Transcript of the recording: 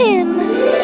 him.